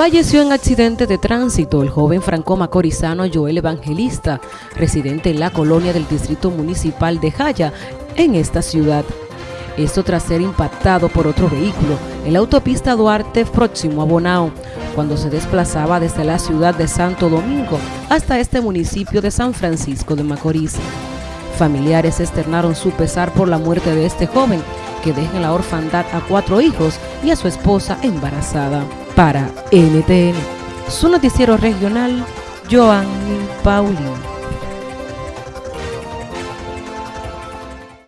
Falleció en accidente de tránsito el joven franco-macorizano Joel Evangelista, residente en la colonia del Distrito Municipal de Jaya, en esta ciudad. Esto tras ser impactado por otro vehículo en la autopista Duarte próximo a Bonao, cuando se desplazaba desde la ciudad de Santo Domingo hasta este municipio de San Francisco de Macorís. Familiares externaron su pesar por la muerte de este joven, que deja en la orfandad a cuatro hijos y a su esposa embarazada. Para NTN, su noticiero regional, Joanny Paulino.